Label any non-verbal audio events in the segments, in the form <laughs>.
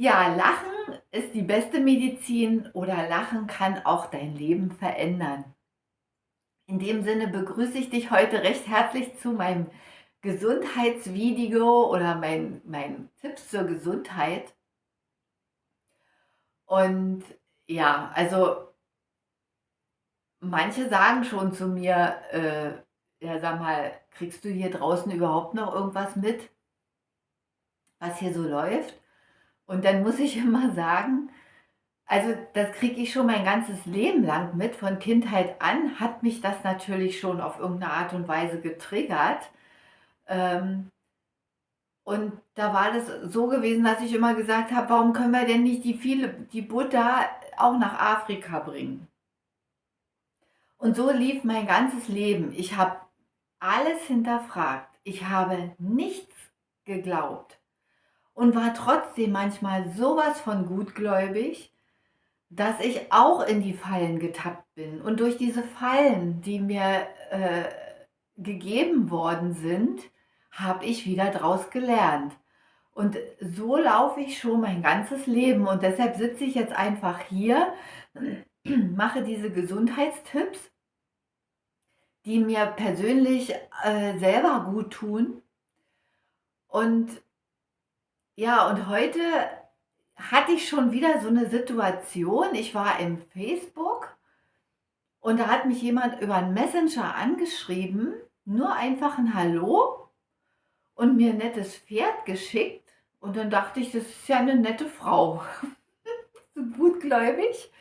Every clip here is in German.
Ja, Lachen ist die beste Medizin oder Lachen kann auch dein Leben verändern. In dem Sinne begrüße ich dich heute recht herzlich zu meinem Gesundheitsvideo oder meinen mein Tipps zur Gesundheit. Und ja, also manche sagen schon zu mir, äh, ja sag mal, kriegst du hier draußen überhaupt noch irgendwas mit, was hier so läuft? Und dann muss ich <laughs> immer sagen, also das kriege ich schon mein ganzes Leben lang mit. Von Kindheit an hat mich das natürlich schon auf irgendeine Art und Weise getriggert. Ähm, und da war das so gewesen, dass ich immer gesagt habe, warum können wir denn nicht die, viele, die Buddha auch nach Afrika bringen? Und so lief mein ganzes Leben. Ich habe alles hinterfragt. Ich habe nichts geglaubt und war trotzdem manchmal sowas von gutgläubig, dass ich auch in die Fallen getappt bin. Und durch diese Fallen, die mir äh, gegeben worden sind, habe ich wieder draus gelernt. Und so laufe ich schon mein ganzes Leben. Und deshalb sitze ich jetzt einfach hier, <clears throat> mache diese Gesundheitstipps, die mir persönlich äh, selber gut tun. Und ja, und heute hatte ich schon wieder so eine Situation. Ich war im Facebook und da hat mich jemand über einen Messenger angeschrieben, nur einfach ein Hallo und mir ein nettes Pferd geschickt. Und dann dachte ich, das ist ja eine nette Frau, <laughs> so gutgläubig.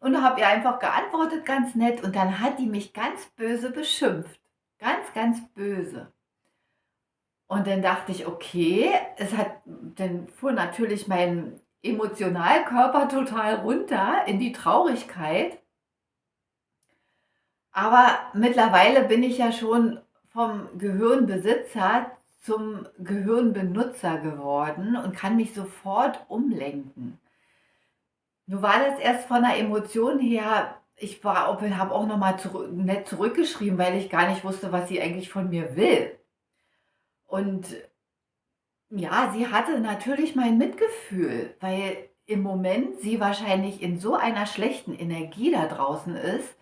Und habe ihr einfach geantwortet, ganz nett. Und dann hat die mich ganz böse beschimpft. Ganz, ganz böse. Und dann dachte ich, okay, es hat, dann fuhr natürlich mein Emotionalkörper total runter in die Traurigkeit. Aber mittlerweile bin ich ja schon vom Gehirnbesitzer zum Gehirnbenutzer geworden und kann mich sofort umlenken. Nur war das erst von der Emotion her, ich habe auch nochmal zurück, nett zurückgeschrieben, weil ich gar nicht wusste, was sie eigentlich von mir will. Und ja, sie hatte natürlich mein Mitgefühl, weil im Moment sie wahrscheinlich in so einer schlechten Energie da draußen ist,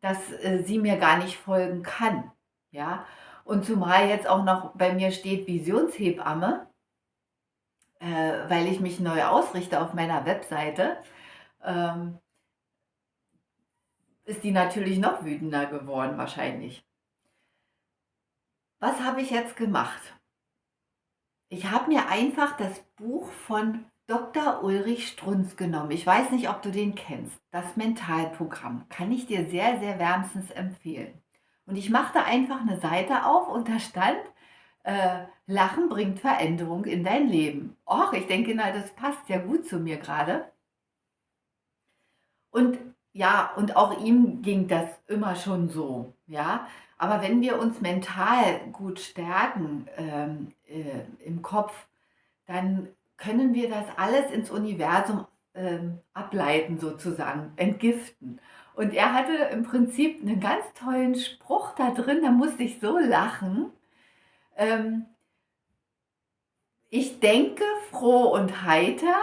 dass äh, sie mir gar nicht folgen kann. Ja, und zumal jetzt auch noch bei mir steht Visionshebamme, äh, weil ich mich neu ausrichte auf meiner Webseite, ähm, ist die natürlich noch wütender geworden wahrscheinlich. Was habe ich jetzt gemacht? Ich habe mir einfach das Buch von Dr. Ulrich Strunz genommen. Ich weiß nicht, ob du den kennst. Das Mentalprogramm kann ich dir sehr, sehr wärmstens empfehlen. Und ich machte einfach eine Seite auf und da stand, äh, Lachen bringt Veränderung in dein Leben. Och, ich denke, na, das passt ja gut zu mir gerade. Und ja, und auch ihm ging das immer schon so, ja. Aber wenn wir uns mental gut stärken ähm, äh, im Kopf, dann können wir das alles ins Universum ähm, ableiten sozusagen, entgiften. Und er hatte im Prinzip einen ganz tollen Spruch da drin, da musste ich so lachen. Ähm, ich denke froh und heiter,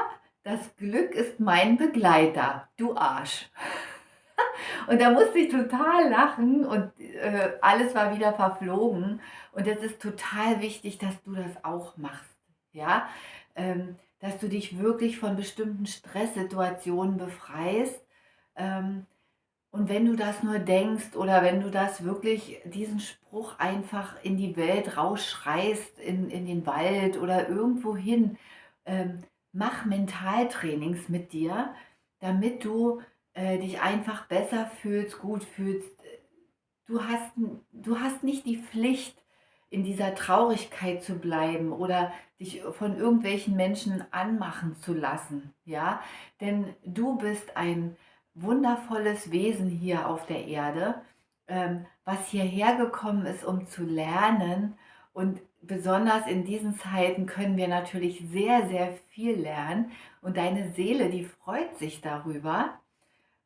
das Glück ist mein Begleiter, du Arsch. <laughs> Und da musste ich total lachen und äh, alles war wieder verflogen. Und es ist total wichtig, dass du das auch machst. Ja, ähm, dass du dich wirklich von bestimmten Stresssituationen befreist. Ähm, und wenn du das nur denkst oder wenn du das wirklich, diesen Spruch einfach in die Welt rausschreist, in, in den Wald oder irgendwo hin, ähm, mach Mentaltrainings mit dir, damit du äh, dich einfach besser fühlst, gut fühlst. Du hast, du hast nicht die Pflicht, in dieser Traurigkeit zu bleiben oder dich von irgendwelchen Menschen anmachen zu lassen, ja? Denn du bist ein wundervolles Wesen hier auf der Erde, ähm, was hierher gekommen ist, um zu lernen und besonders in diesen Zeiten können wir natürlich sehr, sehr viel lernen und deine Seele, die freut sich darüber,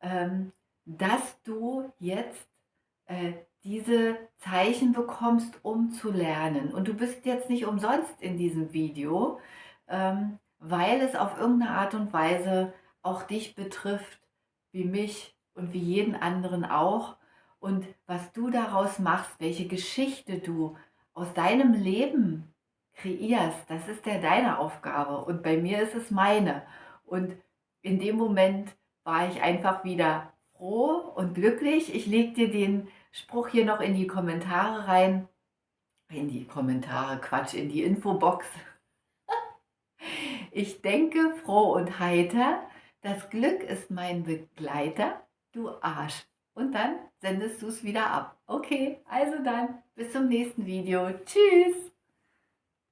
ähm, dass du jetzt äh, diese Zeichen bekommst, um zu lernen. Und du bist jetzt nicht umsonst in diesem Video, ähm, weil es auf irgendeine Art und Weise auch dich betrifft, wie mich und wie jeden anderen auch. Und was du daraus machst, welche Geschichte du aus deinem Leben kreierst, das ist ja deine Aufgabe und bei mir ist es meine. Und in dem Moment war ich einfach wieder froh und glücklich. Ich lege dir den Spruch hier noch in die Kommentare rein. In die Kommentare, Quatsch, in die Infobox. <laughs> Ich denke froh und heiter, das Glück ist mein Begleiter, du Arsch. Und dann sendest du es wieder ab. Okay, also dann, bis zum nächsten Video. Tschüss!